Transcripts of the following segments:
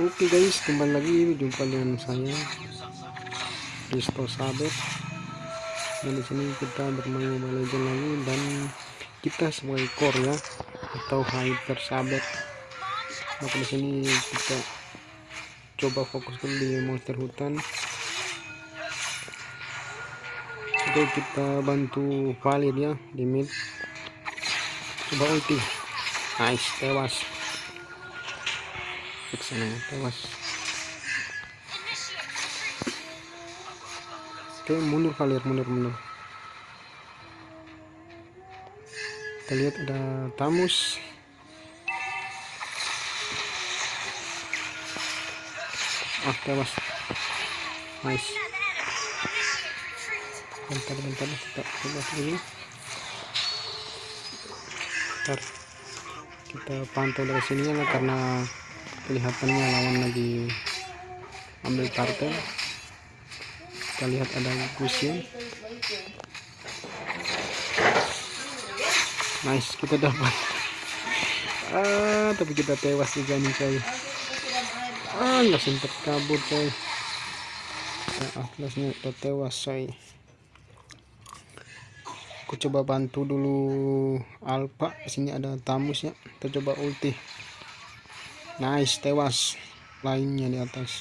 Oke guys, kembali lagi jumpa dengan saya Risto Saber. Dan di sini kita bermain Mobile Legends lagi dan kita sebagai core ya atau hyper saber. Maka di sini kita coba fokus dulu di monster hutan. Oke, kita bantu Valir ya di mid. Coba ulti. Nice, tewas sana tewas oke mundur kalian mundur mundur. Kita lihat ada tamus. Ah tewas nice. Bentar bentar kita coba dulu bentar kita pantau dari sini ya karena kelihatannya lawan lagi ambil kartel kita lihat ada gusin. Nice kita dapat. Ah tapi kita tewas juga nih coy. Ah nggak sempat kabur coy. Ya atlasnya kita tewas coy. Aku coba bantu dulu alpha. Sini ada tamus ya. Kita coba ulti nice tewas lainnya di atas.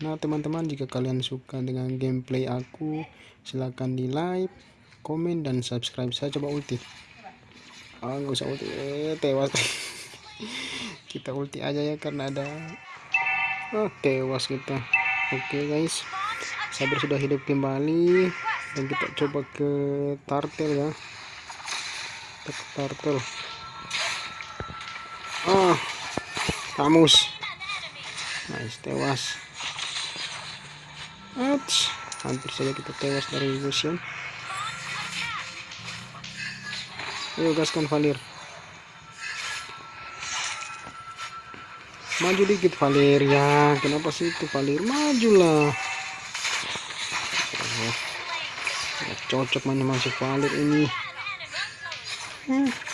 Nah teman-teman jika kalian suka dengan gameplay aku silahkan di like komen dan subscribe. Saya coba ulti. Ah nggak usah ulti. Eh tewas. Kita ulti aja ya karena ada oh tewas kita. Oke okay, guys. Sabar sudah hidup kembali. Dan kita coba ke tartel ya. Ke tartel oh kamus. Nice tewas. Ats, hampir saja kita tewas dari museum ayo gaskan Valir. Maju dikit Valir ya. Kenapa sih itu Valir? Majulah. Oh, cocok mana masuk Valir ini. Hmm.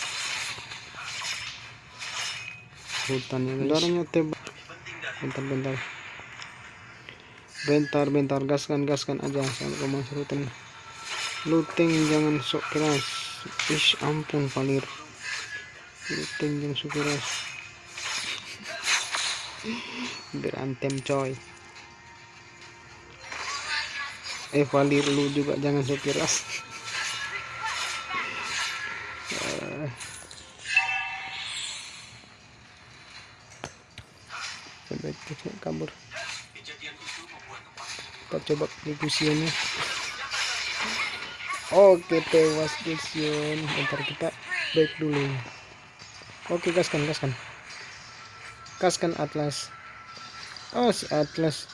Hutan yang darahnya tebal bentar bentar bentar. Bentar gaskan gaskan aja. Sampai ke masuk hutan luteng jangan sok keras. Ish ampun palir. Luteng jangan sok keras. Berantem coy. Eh valir lu juga jangan sok keras baik kita kabur. Kita coba diskusinya oke tewas Gusion ntar kita baik dulu. Oke gaskan gaskan. Gaskan atlas. Oh si atlas.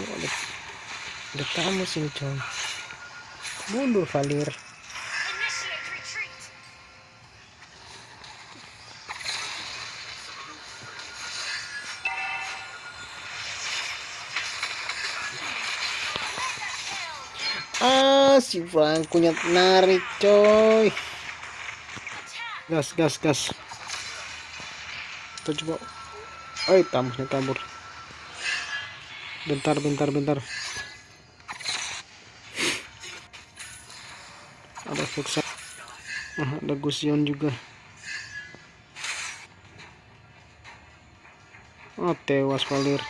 Ada, ada tamu sini coy mundur Valir si Franco nyat narik coy. Gas gas gas. Kita coba. Oi tamusnya kabur bentar bentar bentar. Ada Fuxa ah, ada Gusion juga. Oh tewas palir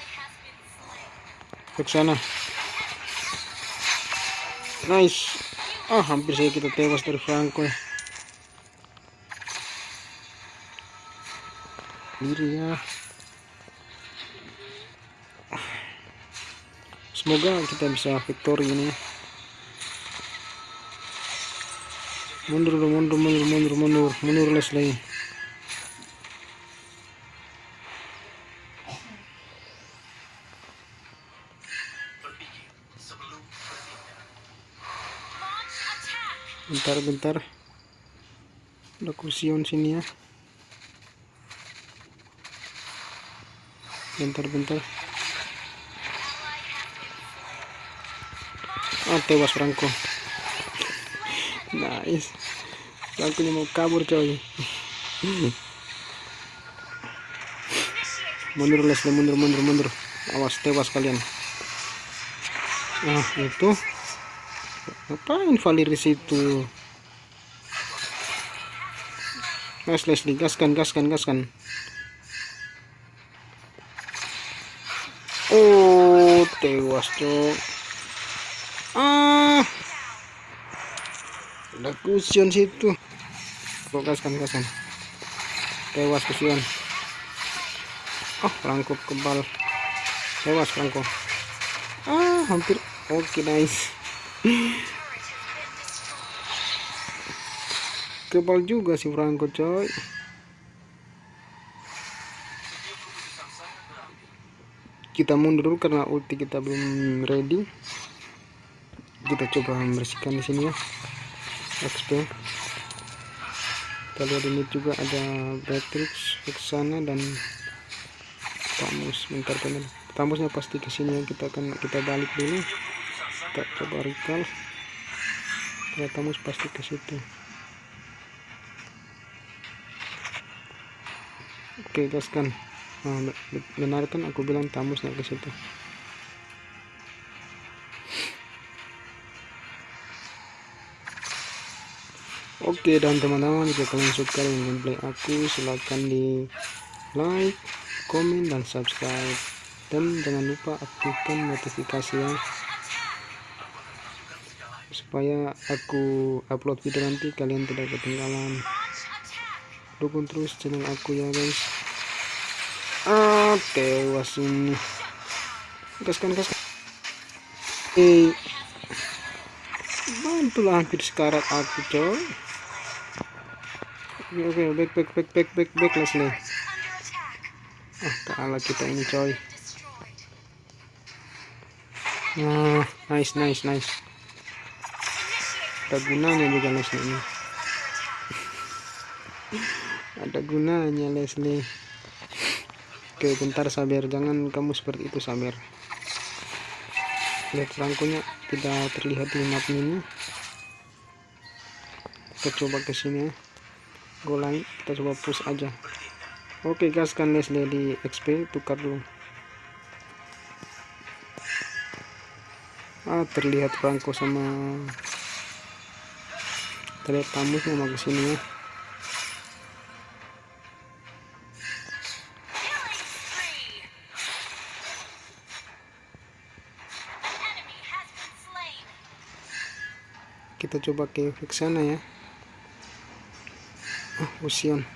ke nice. Ah hampir saja kita tewas dari Franco ya. Diri ya. Semoga kita bisa victory ini mundur mundur mundur mundur mundur mundur Leslie bentar-bentar. Ada kursion sini ya. Bentar-bentar. Ah tewas Franco. Nice. Franco mau kabur coy. Mundur Leslie mundur mundur mundur. Awas tewas kalian. Nah itu ngapain Valir situ? Nice Leslie gaskan gaskan gaskan Oh tewas cok. Ah. Ada kusion situ. Kok gaskan gaskan tewas kusion. Oh rangkut kebal. Tewas rangkut ah hampir. Oke okay, nice kebal juga si Franco coy. Kita mundur dulu karena ulti kita belum ready. Kita coba membersihkan di sini ya. XP kita lihat ini juga ada Beatrix ke sana dan tamus bentar teman tamusnya pasti ke sini yang kita akan kita balik dulu. Kita coba recall. Ya tamus pasti ke situ oke guys kan nah, benar kan aku bilang tamusnya ke situ. Oke dan teman-teman jika kalian suka dengan gameplay aku silahkan di like komen dan subscribe. Dan jangan lupa aktifkan notifikasi ya supaya aku upload video nanti kalian tidak ketinggalan. Dukung terus channel aku ya guys tewas ini gaskan gaskan eh bantulah hampir sekarat aku coy. Oke oke back back back back back back Leslie ah kalah kita ini coy. Nah nice nice nice. Ada gunanya juga Leslie ini. Ada gunanya Leslie oke bentar Saber jangan kamu seperti itu Saber lihat rangkunya. Tidak terlihat di map ini. Kita coba ke sini ya. Golang kita coba push aja. Oke gaskan Leslie di XP tukar dulu. Ah terlihat Franco sama terlihat tamusnya mau ke sini ya kita coba ke sana ya. Oh, Gusion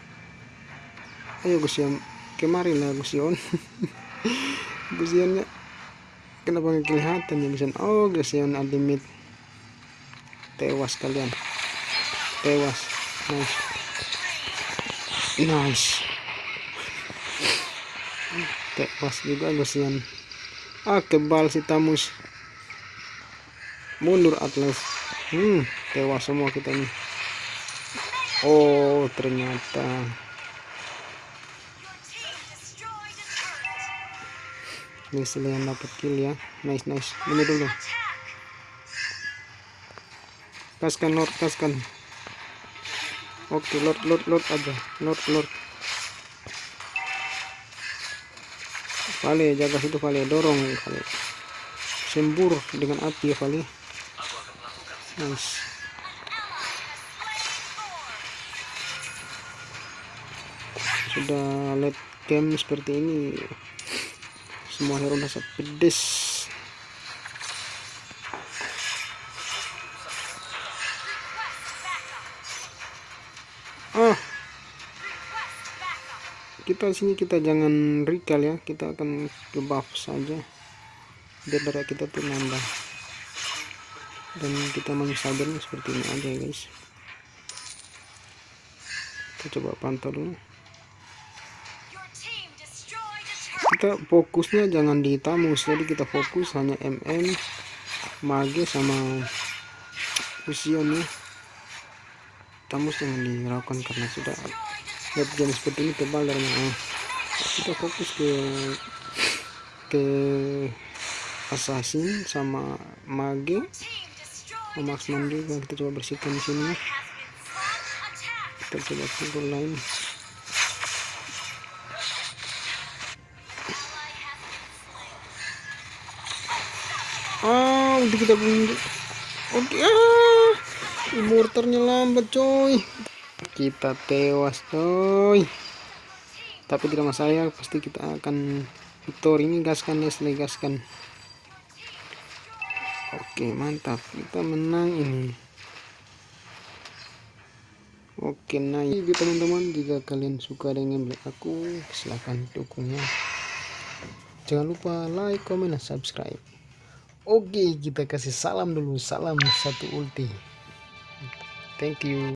ayo Gusion kemarin lah Gusion Gusionnya kenapa nggak kelihatan ya Gusion oh Gusion ultimate. Tewas kalian. Tewas. Nice. Nice. Tewas juga Gusion ah kebal si Tamus. Mundur Atlas hmm tewas semua kita nih. Oh ternyata. Ini selain dapat kill ya. Nice nice. Ini dulu. Kaskan lord kaskan. Oke lord lord lord aja. Lord lord. Vale jaga situ Vale. Dorong Vale. Sembur dengan api ya Vale nice sudah late game seperti ini. Semua hero rasa pedes. Ah. Kita sini kita jangan recall ya. Kita akan ke buff saja. Biar darah kita tuh nambah dan kita menyesadarnya seperti ini aja ya guys. Kita coba pantau dulu. Kita fokusnya jangan di tamus jadi kita fokus hanya mm mage sama fusion ya tamus jangan dirakukan karena sudah lihat game seperti ini tebal dari mana kita fokus ke ke assassin sama mage memaksimum juga kita coba bersihkan di sini. Ya kita coba pukul lain. Ah udah kita bunuh oke okay, ah mortarnya lambat coy. Kita tewas coy. Tapi tidak masalah pasti kita akan victor ini gaskan ya gaskan oke mantap. Kita menang ini. Oke nah ini teman-teman jika kalian suka dengan gameplay aku silahkan dukungnya. Jangan lupa like comment dan subscribe. Oke kita kasih salam dulu. Salam satu ulti. Thank you